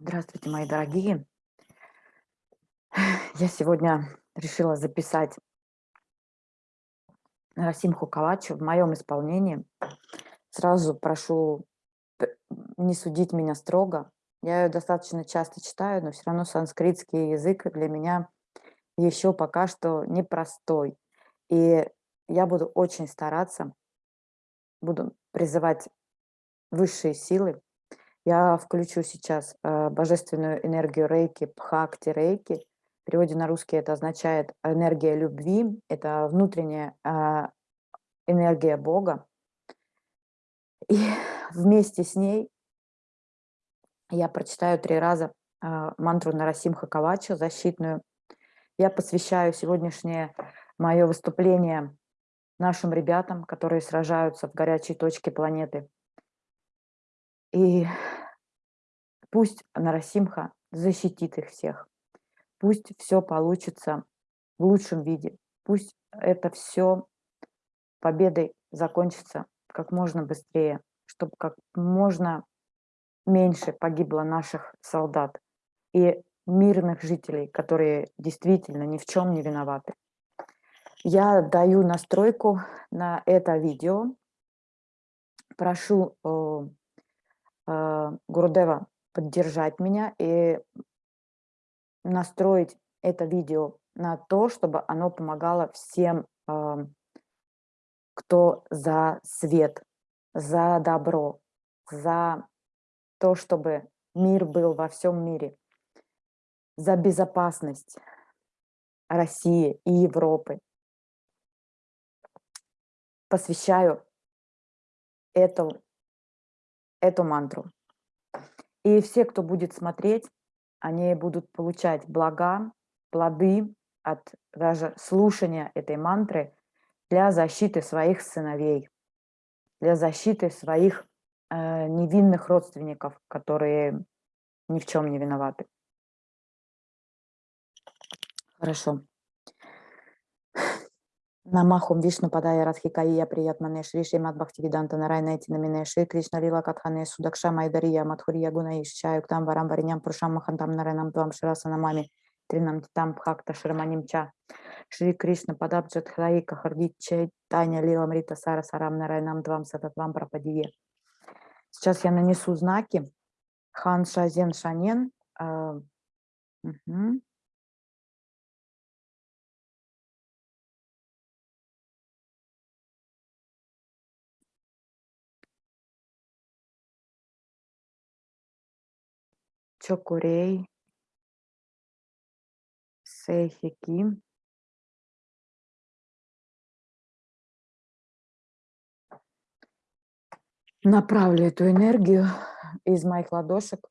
Здравствуйте, мои дорогие. Я сегодня решила записать Расимху Калачу в моем исполнении. Сразу прошу не судить меня строго. Я ее достаточно часто читаю, но все равно санскритский язык для меня еще пока что непростой. И я буду очень стараться, буду призывать высшие силы я включу сейчас э, божественную энергию рейки, пхакти рейки. В переводе на русский это означает энергия любви, это внутренняя э, энергия Бога. И вместе с ней я прочитаю три раза э, мантру Нарасимха Кавача, защитную. Я посвящаю сегодняшнее мое выступление нашим ребятам, которые сражаются в горячей точке планеты. И пусть Нарасимха защитит их всех. Пусть все получится в лучшем виде. Пусть это все победой закончится как можно быстрее, чтобы как можно меньше погибло наших солдат и мирных жителей, которые действительно ни в чем не виноваты. Я даю настройку на это видео. Прошу э, Гурудева поддержать меня и настроить это видео на то, чтобы оно помогало всем, э, кто за свет, за добро, за то, чтобы мир был во всем мире, за безопасность России и Европы. Посвящаю эту эту мантру. И все, кто будет смотреть, они будут получать блага, плоды от даже слушания этой мантры для защиты своих сыновей, для защиты своих э, невинных родственников, которые ни в чем не виноваты. Хорошо. Намахум Вишну Падая Радхикая Приятмане Шри Шримад Бхактивиданта Нарайна Этинамине Шри Кришна Лила Катхане Судакша Майдария Мадхурия Гунаиш Чаюктам Варам Вариням Пуршам Махантам Нарайнам Твам Ширасанамами Тринам Титам Бхакта Шраманим Ча Шри Кришна Падабджат Храи Чай Таня Лила Мрита Сара Сарам Нарайнам Твам Сататвам Прападие. Сейчас я нанесу знаки Хан Шазен Шанен. Угу. Чокурей, Сейхики. Направлю эту энергию из моих ладошек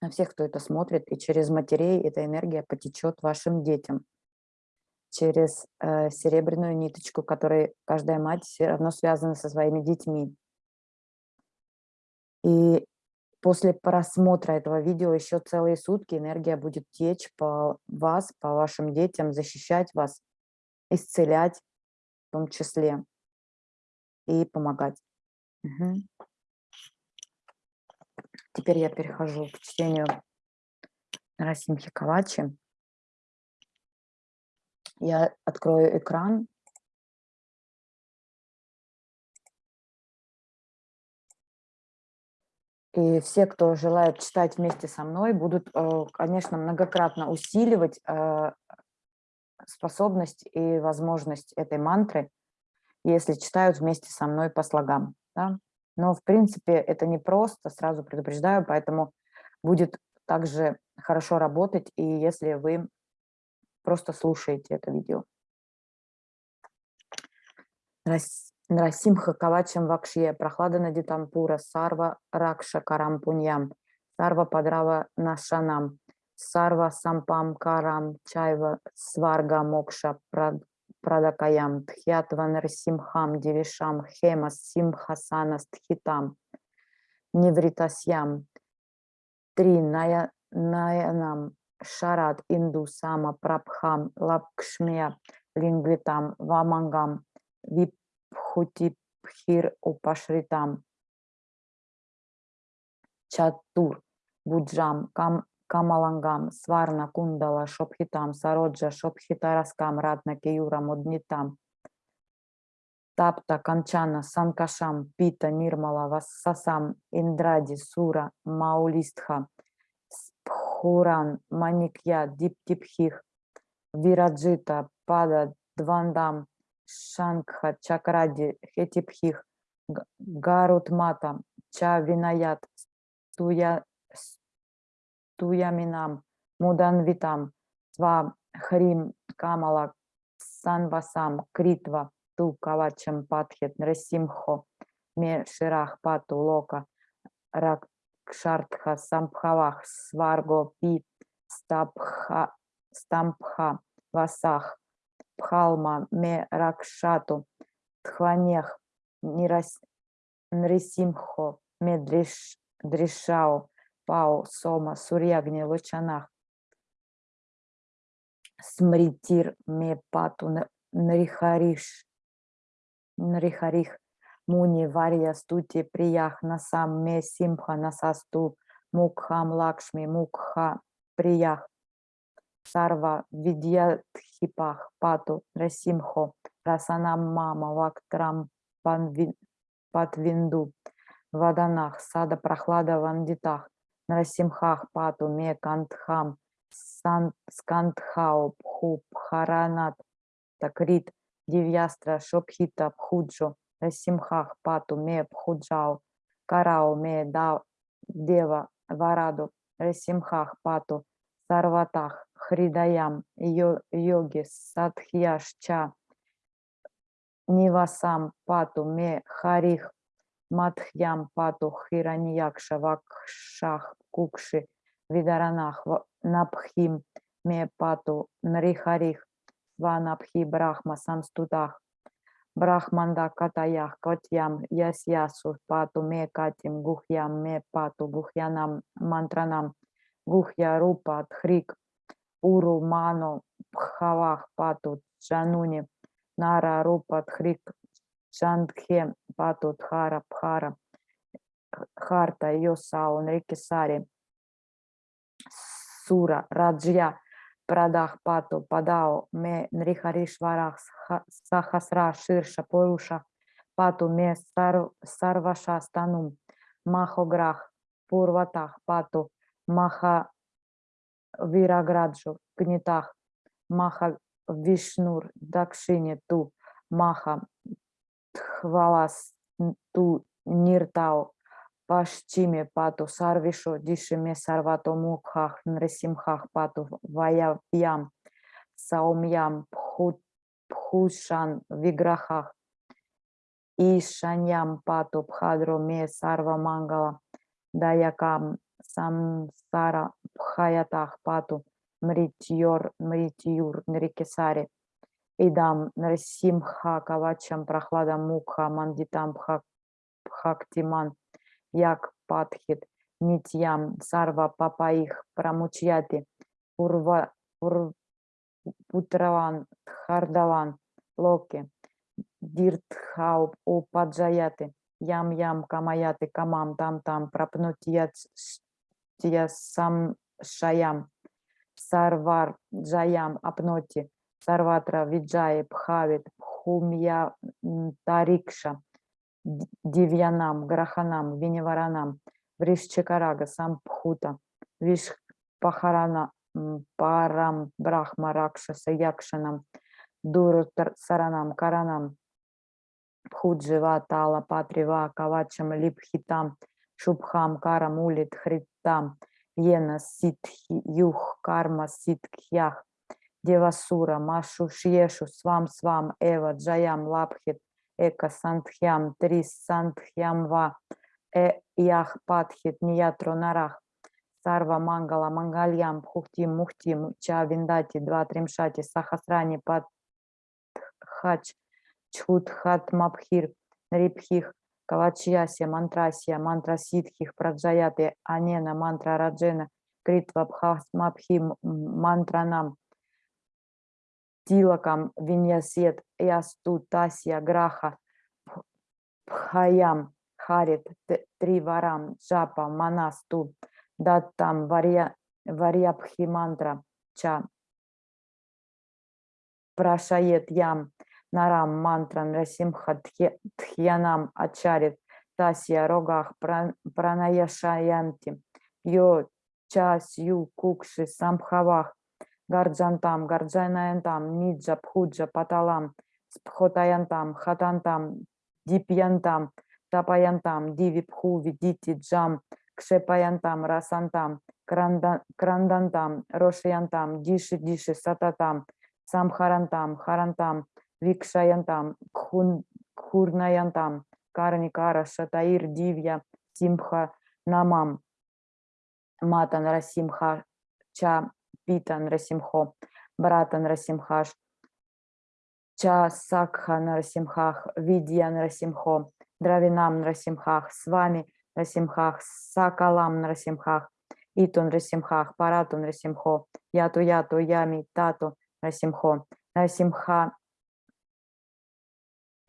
на всех, кто это смотрит, и через матерей эта энергия потечет вашим детям через э, серебряную ниточку, которой каждая мать все равно связана со своими детьми. И после просмотра этого видео еще целые сутки энергия будет течь по вас, по вашим детям, защищать вас, исцелять в том числе и помогать. Угу. Теперь я перехожу к чтению Расимхи Кавачи. Я открою экран И все, кто желает читать вместе со мной, будут, э, конечно, многократно усиливать э, способность и возможность этой мантры, если читают вместе со мной по слогам. Да? Но, в принципе, это не просто, сразу предупреждаю, поэтому будет также хорошо работать, и если вы просто слушаете это видео. Нарасимха Кавачам Вакшье, Прохлада Надитампура, Сарва Ракша Карампуньям, Сарва Падрава Нашанам, Сарва Сампам Карам, Чайва Сварга Мокша Прадакаям, Тхьятва Нарсимхам, Девишам, Хема Симхасана Стхитам, Невритасьям, Три Ная, Наянам, Шарат Инду Сама Прабхам, Лапкшмия, Лингвитам, Вамангам, Вип Хутипхир Упашритам. Чатур Буджам, Кам, Камалангам, Сварна, Кундала, Шопхитам, Сароджа, Шопхитараскам, Ратна, Киюра, Муднитам, Тапта, Канчана, Санкашам, Пита, Нирмала, Вассасам, Индради, Сура, Маулистха, Пхуран, Маникья, Диптипхих, Вираджита, Пада, Двандам, Шангха, Чакради, Хетипхих, Гарутмата, Чавинаят, Туя, Туяминам, Муданвитам, Сва, Хрим, Камала, Санвасам, Критва, Ту, Кавачам, Патхет, Нрасимхо, Ме, Ширах, Пату, Лока, Ракшартха, Самбхавах, Сварго, Пи, Стапха, Стампха, Васах, Пхалма, Ме, Ракшату, Тхванех, Нрисимхо, Ме, Дришау, Пау, Сома, Сурьягни, Лучанах, Смритир, Мепату, Нарихариш, Нарихарих, Муни, Варья, Стути, Приях, Насам, Ме, Симха, Насасту, Мукхам, Лакшми, Мукха, प्रियः, सर्व, विद्याधिपः, पातु, नृसिंहो, रसनां, मम, वक्त्रं, पात्विन्दु, वदनः, सदा, प्रह्लाद, वन्दितः, नरसिंहः, पातु, मे, कण्ठं, स्कन्धौ, भू, भरणान्तकृत्, दिव्यास्त्र, शोभित, भुजो, नृसिंहः, पातु, मे, भुजौ, Карау, Ме, Дева, Вараду, Расимхах, Пату, Сарватах, Хридаям, Йоги, Садхьяшча, Нивасам, Пату, Ме, Харих, Матхьям, Пату, Хираньякша, Вакшах, Кукши, Видаранах, Напхим, Ме, Пату, Нрихарих, Ванапхи, Брахма, Самстутах, Брахманда, Катаях, Котьям, Ясьясу, Пату, Ме, Катим, Гухьям, Ме, Пату, Гухьянам, Мантранам, Гухья, Рупа, Тхрик, Уру, Ману, Пхавах, Пату, Джануни, Нара, Рупа, Тхрик, Чандхе, Пату, Тхара, Пхара, Харта, Йосау, Нрикисари, Сура, Раджья, Прадах, Пату, Падао, Ме, Нрихаришварах, Сахасра, Ширша, Поруша, Пату, Ме, Сар, Сарваша, Станум, Махограх, Пурватах, Пату, Маха, Вираграджу, Гнитах, Маха, Вишнур, Дакшини, Ту, Маха, Тхвалас, Ту, Ниртау, Пашчиме пату сарвишу дишиме сарвато мукхах нресимхах пату ваявьям саумьям пхушан виграхах ишаньям пату пхадро ме сарва мангала даякам самсара пхаятах пату мритьор мритьюр нрикесари идам нрсимха кавачам прохладам мукха мандитам пхактиман як Патхит, Нитьям, Сарва, Папаих, Прамучьяти, Пурва, Пур, Путраван, Тхардаван, Локи, Диртхау, Упаджаяти, Ям-ям, Камаяти, Камам, Там-там, Прапнутьят, Сам Шаям, Сарвар, Джаям, Апноти, Сарватра, Виджаи, Пхавит, Пхумья, Тарикша, Дивьянам, Граханам, Виниваранам, Вришчакарага, Сампхута, Вишпахарана, Парам, Брахма, Ракшаса, Якшанам, Дуру Саранам, Каранам, Пхуджива, Тала, Патрива, Кавачам, Липхитам, Шубхам, Карам, Улит, Хритам, Йена, Ситхи, Юх, Карма, Ситхьях, Девасура, Машу, Шьешу, Свам, Свам, Эва, Джаям, Лапхит, Эка Сантхьям, Трис Сантхьям Ва, Э Ях Патхит, Ниятро Нарах, Сарва Мангала, Мангальям, Пхухтим, Мухтим, Ча Виндати, Два Тримшати, Сахасрани, Патхач, Чхутхат Мабхир, Рипхих, Кавачьясия, Мантрасия, Мантра Ситхих, Праджаяты, Анена, Мантра Раджена, Критва Бхасмабхи, Мантранам, Тилакам, Виньясет, Ясту, Тасья, Граха, Пхаям, Харит, Триварам, Джапа, Манасту, Даттам Варья, Варьябхи мантра Ча Прашает Ям Нарам мантран Расимха Тхьянам Ачарит Тасья Рогах Пранаяшаянти Йо Час Ю Кукши Самхавах Гарджантам Гарджанаянтам Ниджа Пхуджа Паталам Спхотаянтам Хатантам Дипьянтам Тапаянтам Дивипху Видити Джам Кшепаянтам Расантам Крандантам Рошиянтам Диши Диши Сататам Самхарантам Харантам Викшаянтам Кхурнаянтам Карникара Шатаир Дивья Симха Намам Матан Расимха Ча Питан Расимхо Братан Расимхаш Ча Сакха Нарасимхах Видья Нарасимхо Дравинам Нарасимхах с вами Расимхах Сакалам Нарасимхах Итун Расимхах Паратун Расимхо Яту Яту Ями Тату Расимхо Нарасимха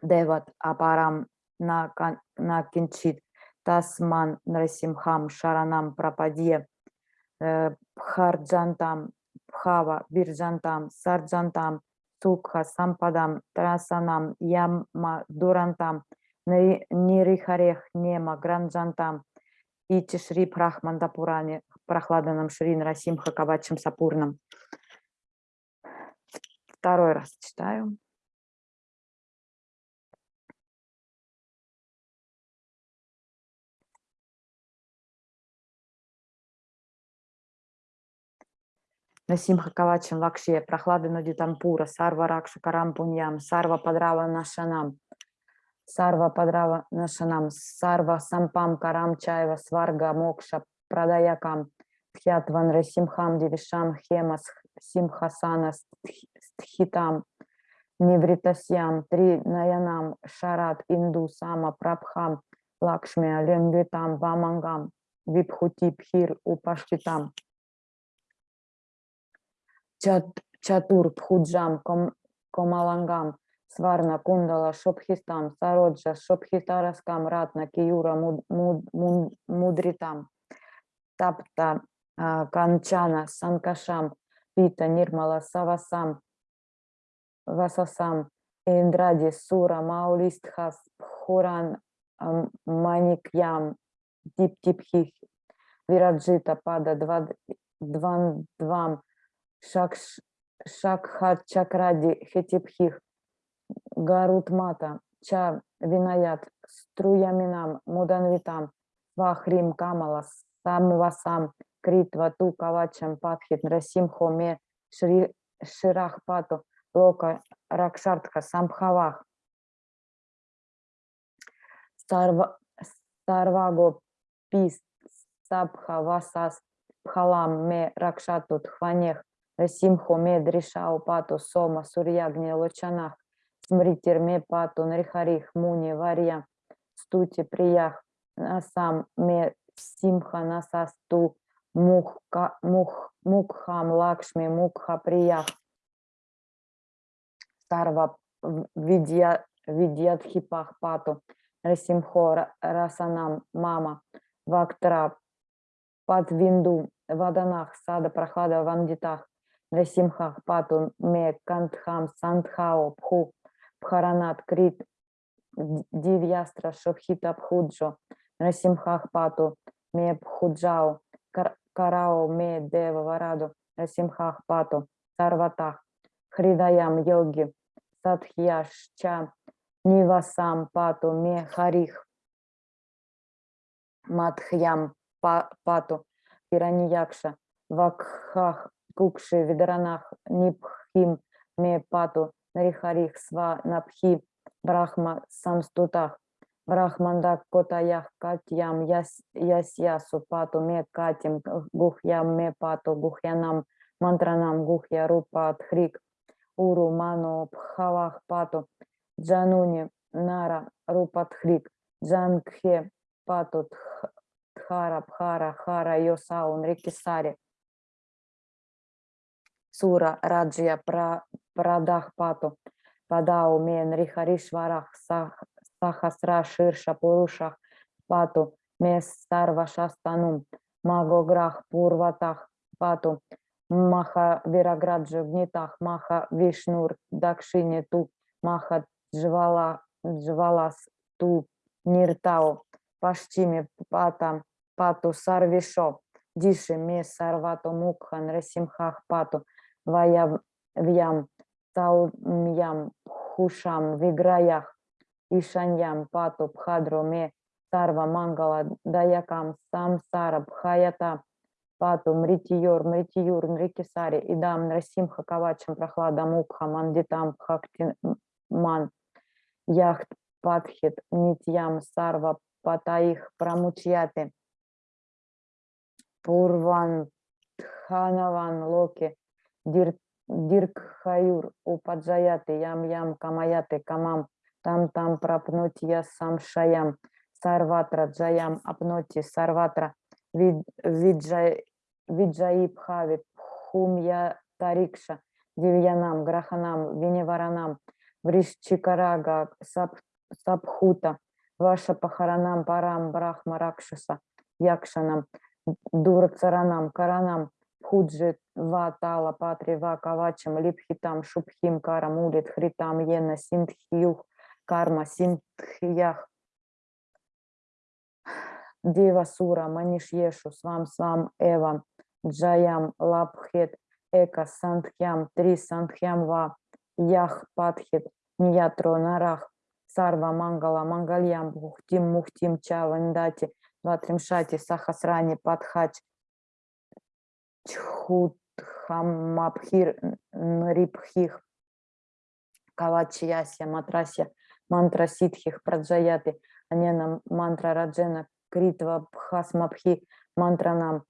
Деват Апарам на, на Кинчит Тасман Нарасимхам Шаранам Прападье Бхарджантам Бхава Бирджантам Сарджантам Сукха Сампадам Трасанам Яма Дурантам Нирихарех Нема Гранджантам Ити Шри Прахманда Пуране Прохладанам Шрин Расимха Кавачам Сапурнам. Второй раз читаю. Насимха कवचं वक्ष्ये, प्रह्लादेनोदितं पुरा, सर्व रक्षा करं पुण्यं, सर्वोपद्रव नाशनं, सर्वोपद्रव नाशनं, सर्व सम्पत् करं चैव, स्वर्ग मोक्ष प्रदायकम्, Тхятван Расимхам Дивишам Хемас Симхасана Стхитам, Невритасьям, Три Наянам, Шарат Инду Сама Прабхам, Лакшми Ленгитам, Вамангам, Випхути Пхир Упаштитам. Чатур, Пхуджам, Ком, Комалангам, Сварна, Кундала, Шобхистам, Сароджа, Шобхитараскам, Ратна, Киюра, муд, муд, муд, Мудритам, Тапта, Канчана, Санкашам, Пита, Нирмала, Савасам, Васасам, Индради, Сура, Маулистхас, Пхуран, Маникьям, Диптипхих, Вираджита, Пада, Дван, Двам, Шакхат Чакради Хетипхих, Гарутмата, Ча Винаят, Струяминам, Муданвитам, Вахрим Камала, Самвасам, Критва Ту Кавачам Патхит, Расим Хоме, Шри Ширахпату, Лока Ракшартха, Самхавах, Старваго Пис, Сабха Васас, Пхалам Ме Ракшату Тхванех, Симхо Медришау Пату Сома Сурьягни Лочанах Смритир Ме Пату Нарихарих Муни Варья Стути Приях Насам Ме Симха Насасту Мухка, Мух, Мукхам Лакшми Мукха Приях. Сарва Видья Видьядхипах Пату Расимхо Расанам Мама Вактра Падвинду Ваданах Сада Прохлада Вандитах Расимхах Пату Ме Кантхам Сандхао Пху Пхаранат Крит Дивьястра Шобхита Пхуджо Расимхах Пату Ме Пхуджао Карао Ме Дева Вараду Расимхах Пату Сарватах Хридаям Йоги Садхьяшча Нивасам Пату Ме Харих Матхьям Пату Пираньякша Вакхах Кукши, Видаранах, Нипхим, Мепату, Нарихарих, Сва, Напхи, Брахма, Самстутах, Брахманда, Котаях, Катьям, Яс, Ясьясу, Пату, Ме, Катим, Гухьям, Ме, Пату, Гухьянам, Мантранам, Гухья, Рупа, Тхрик, Уру, Ману, Пхавах, Пату, Джануни, Нара, Рупа, Тхрик, Джангхе, Пату, Тхара, Пхара, Хара, Йосаун, Рикисари, Сура Раджия Прадахпату Падау Мен Рихаришварах Сахасра Ширша Пурушах Пату Мес Сарва Шастанум Магограх Пурватах Пату Маха Вираграджа в Нитах Маха Вишнур Дакшине Ту Маха Джвала Джвалас Ту Ниртао Пашчими Пата Пату Сарвишо Диши Ме Сарвато Мукхан Расимхах Пату Вая Вьям Таумьям Хушам Виграях Ишаньям Пату Бхадро Ме Сарва Мангала Даякам Самсара Бхаята Пату Мритиюр Мритиюр Нрикисари Идам Нрасимха Кавачам Прохлада Мукха Мандитам Бхактиман यः पठेत् नित्यं सर्व पापैः प्रमुच्यते पुत्रवान् धनवान् लोके दीर्, दीर्घायुर् उपजायते यं यं कामयते कामं तं तं प्राप्नोत्य संशयं सर्वत्र जयम् आप्नोति सर्वत्र विजयी विजयी भवेत् भूम्य अन्तरीक्ष Дивьянам Граханам Виневаранам Вришчикарага Сабхута Ваша Пахаранам Парам Брахма Ракшаса Якшанам Дурцаранам Каранам Худжи Ватала Патри Вакавачам Липхитам Шубхим Карам Улит Хритам Йена Синтхиюх Карма Синтхиях Дева Сура, Манишьешу, Свам Свам Эва, जयं, लभेत्, एक, सन्ध्यं, त्रि सन्ध्यं वा, यः पठेत्, नियतो नरः, सर्व मङ्गल, माङ्गल्यं, भुक्तिं, मुक्तिं, च, विन्दति, द्वात्रिंशति, सहस्राणि, पठेच्, छुद्धात्मभिर्, नृभिः, कवचस्यास्य, मन्त्रस्य, मन्त्र सिद्धिः, प्रजायते, अनेन मन्त्र राजेन, कृत्वा भस्माभि Мантранам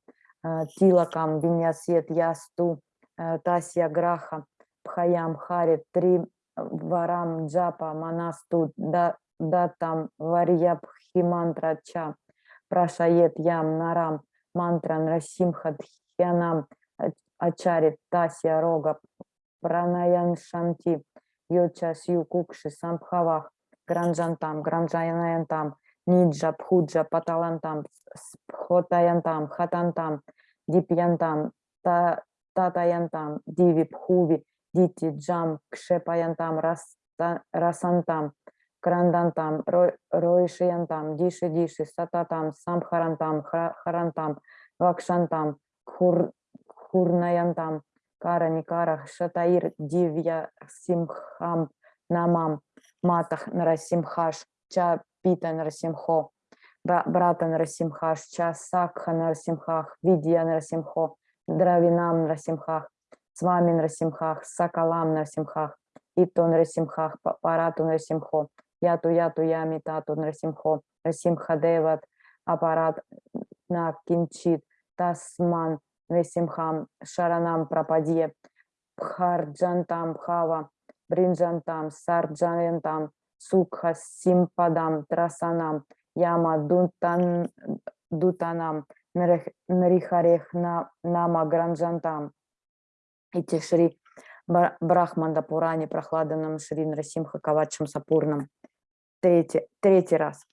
э, Тилакам Виньясет Ясту э, Тасья Граха Пхаям Хари Три Варам Джапа Манасту Датам Варьябхи Мантра Ча Прашает Ям Нарам Мантран Расимха Дхьянам Ачари Тасья Рога Пранаян Шанти Йоча Сью Кукши Самбхавах Гранджантам Гранджаянантам Ниджа, Пхуджа, Паталантам, Схотаянтам, Хатантам, Дипьянтам, Татаянтам, Диви, Пхуви, Дити, Джам, Кшепаянтам, Расантам, Крандантам, Роишиянтам, Диши, Диши, Сататам, Самхарантам, Харантам, Вакшантам, Хурнаянтам, Кара, Никара, Шатаир, Дивья, Симхам, Намам, Матах, Нарасимхаш, Ча, Пита Нарасимхо, брата Нарасимхаш, Часакха Нарасимхах, Видья Нарасимхо, Дравинам Нарасимхах, Свами Нарасимхах, Сакалам Нарасимхах, Ито Нарасимхах, Парату Нарасимхо, Яту Яту Ями Тату Нарасимхо, Расимха Деват, аппарат на Кинчит, Тасман Нарасимхам, Шаранам Прападье, Бхарджантам Бхава, Бринджантам, Сарджантам, Сукха Симпадам Трасанам Яма Дунтан Дутанам Нарихарех Нама Гранджантам и Шри Брахманда Пурани Прохладанам Шри Нарасимха Кавачам Сапурнам. Третий, третий раз.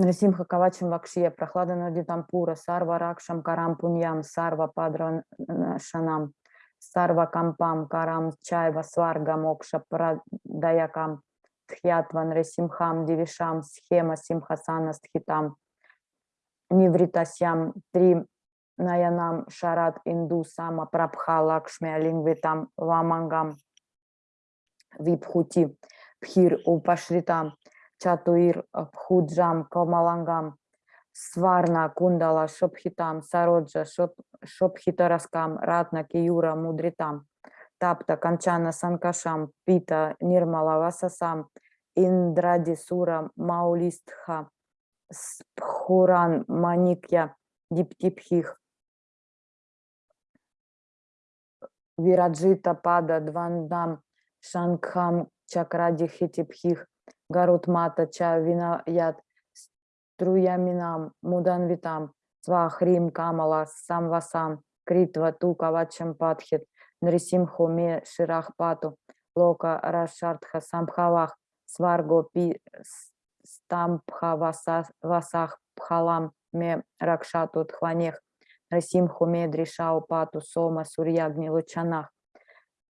नृसिंह कवचं वक्ष्ये, प्रह्लादेनोदितं पुरा, सर्व रक्षा करं पुण्यं, सर्वोपद्रव नाशनम्, सर्व सम्पत्, करं चैव, स्वर्ग मोक्ष, प्रदायकम्, ध्यात्वा नृसिंहं, देवेशं, हेम सिंहासन स्थितम्, विवृतास्यं, त्रि नयनं, शरद् इन्दु, सम प्रभं लक्ष्म्या, आलिङ्गित, वामाङ्गं, विभूति, भिर् उपाश्रितम्, चतुर्, भुजं, कोमलाङ्गं, स्वर्ण, कुण्डल, शोभितम्, सरोज, शोभ, शोभितोरस्कं, रत्न, केयूर, मुद्रितम्, तप्त, काञ्चन, सङ्काशं, पीत, निर्मल, वाससम्, इन्द्रादि, सुर, मौलिस्थ, स्फुरन्, माणिक्य, दीप्तिभिः, Вираджита, Пада, Двандам, Шанкхам, Чакради, Гарутмата Чавинаят Струяминам Муданвитам Свахрим Камала Самвасам Критва Тукавачам Патхит Нрисимхо ме ширах пату, лока рашартха самхавах, сварго пи стампха васа- васах пхалам ме ракшату тхванех, Расимху ме дришау пату сома сурьягни лучанах,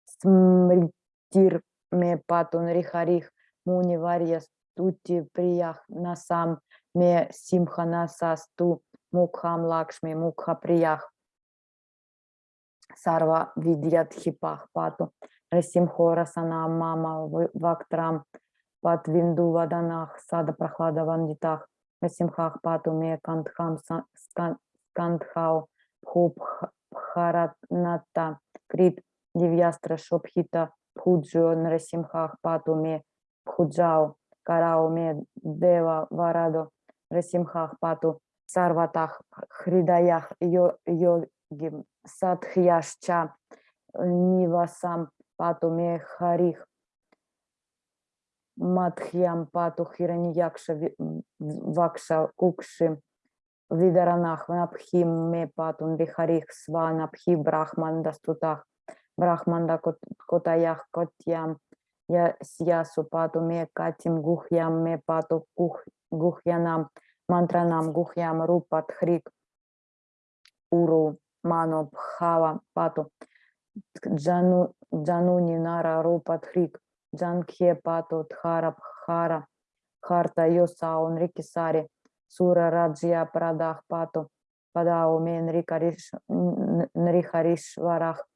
смритир ме пату нрихарих, муни варья стути приях насам ме симха насасту мукхам лакшми мукха приях. Сарва видят хипах пату. Расимхо расана мама вактрам пат винду ваданах сада прохлада вандитах. Расимхах пату ме скан- скандхау пхуп бхаратната крит дивьястра шобхита пхуджо нарасимхах пату ме пхуджау карау ме дева варадо расимхах пату сарватах хридаях йо йоги садхьяшча нивасам пату ме харих Мадхьям пату хираньякша вакша кукши видаранах напхим ме патун вихарих сванапхи брахман дастутах брахманда кот- котаях котям сясу пату ме катим гухьям ме пату гух гухьянам мантранам гухьям рупат хрик уру мано бхава пату. Джану джануни нара рупат хрик джанкхе пату тхара бхара харта йосаун рикисари сура раджья прадах пату падау мен рикариш н- нрихаришварах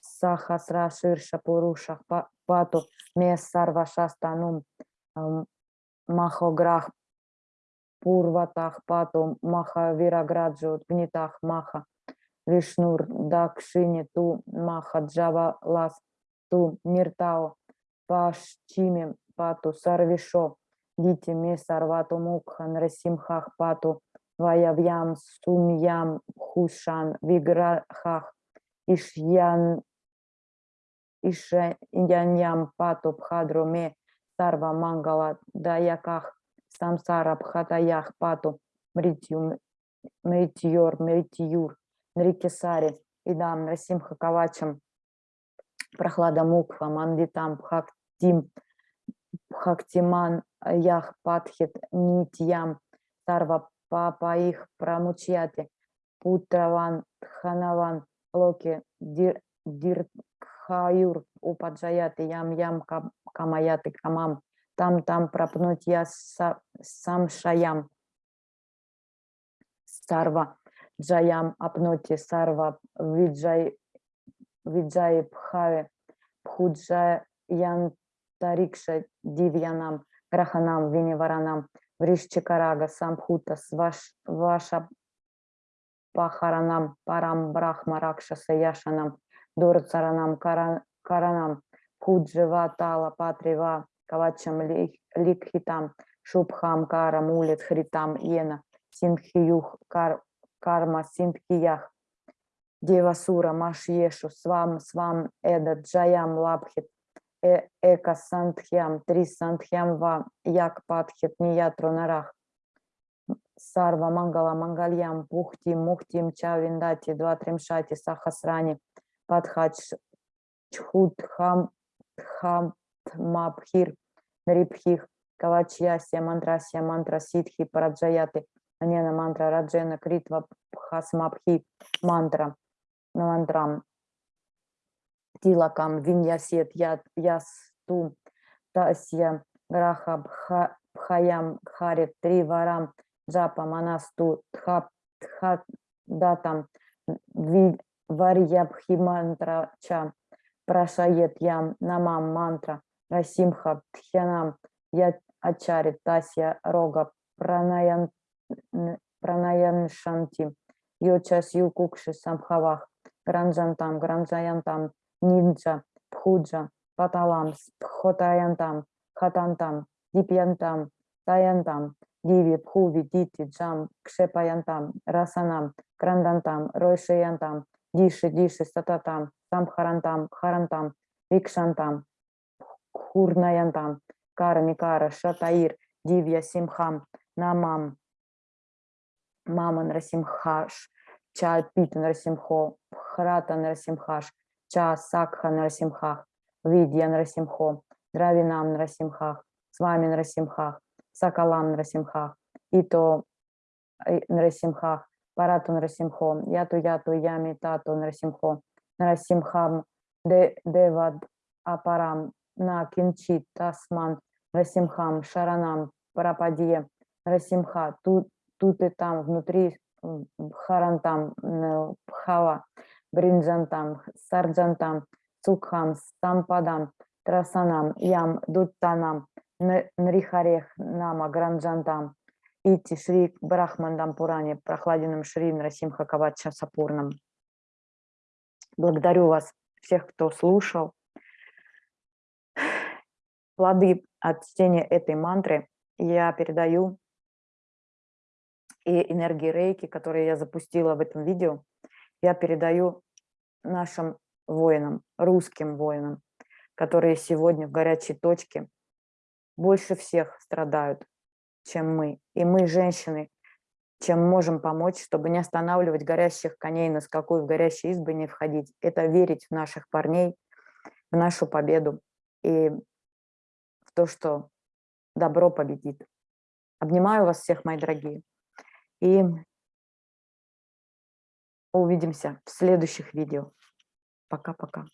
сахасра ширша пурушах пату ме сарва шастанум ам, махограх пурватах пату маха вираграджу гнитах маха вишнур дакшини ту маха джава лас ту ниртао пашчими пату сарвишо дити ме сарвату мукха нрасимхах пату ваявьям сумьям хушан виграхах ишьян ишяньям пату ме сарва мангала даяках самсара бхатаях пату мритью мритьор мритьюр нрикисари идам нрасимха кавачам прохлада мукха мандитам бхактим бхактиман ях патхит нитьям сарва папаих прамучьяти путраван ханаван локи дир диркхаюр упаджаяти ям ям кам- камаяти камам. Там там пропнуть я са- сам шаям. Сарва джаям апноти сарва виджай виджай пхаве пхуджаян тарикша дивьянам граханам виниваранам вришчикарага самбхута сваш ваша пахаранам парам брахма ракшаса яшанам дурцаранам кара- каранам. Пудживатала патрива кавачам ли- ликхитам шубхам карам улит хритам йена синхиюх кар, карма синхиях девасура машьешу свам свам эда джаям лабхит э, эка сантхьям три сантхьям ва як патхит ниятру нарах. Сарва мангала мангальям пухти мухтим ча виндати два тримшати сахасрани падхач чхут хам хам мабхир нрипхих кавачьясья мантрасья мантра ситхи параджаяты анена мантра раджена критва пхасмабхи мантра мантрам тилакам виньясет ясту тасья граха бха бхаям харит три варам джапа манасту тха тха датам ви варья бхимантра ча прашает ям намам мантра расимха тхянам я ачари тасья рога пранаян пранаян шанти йочас юкукши самхавах гранджантам гранджаянтам нинджа пхуджа паталам пхотаянтам хатантам дипьянтам таянтам диви пхуви дити джам кшепаянтам расанам крандантам ройшаянтам диши диши сататам самхарантам харантам викшантам хурнаянтам кармикара шатаир дивья симхам намам мама нарасимхаш чат пит нарасимхо храта нарасимхаш Ча Сакха Нарасимхах, Видья Нарасимхо, Дравинам Нарасимхах, с вами Нарасимхах, Сакалам Нарасимхах, Ито э, Нарасимхах, Парату Нарасимхо, Яту Яту Ями Тату Нарасимхо, Нарасимхам Девад Апарам на Кинчит Тасман Нарасимхам Шаранам Парападье Нарасимха, тут, тут и там, внутри Харантам, Бхава, Бринджантам, Сарджантам, Цукхам, Сампадам, Трасанам, Ям, Дуттанам, Нрихарех, Нама, Гранджантам, Ити, Шри, Брахмандам, Пуране, Прохладиным Шри, Нарасимха, Кавача, Сапурном. Благодарю вас, всех, кто слушал. Плоды от чтения этой мантры я передаю и энергии рейки, которые я запустила в этом видео, я передаю нашим воинам, русским воинам, которые сегодня в горячей точке больше всех страдают, чем мы. И мы, женщины, чем можем помочь, чтобы не останавливать горящих коней на скаку и в горящие избы не входить. Это верить в наших парней, в нашу победу и в то, что добро победит. Обнимаю вас всех, мои дорогие. И увидимся в следующих видео. Пока-пока.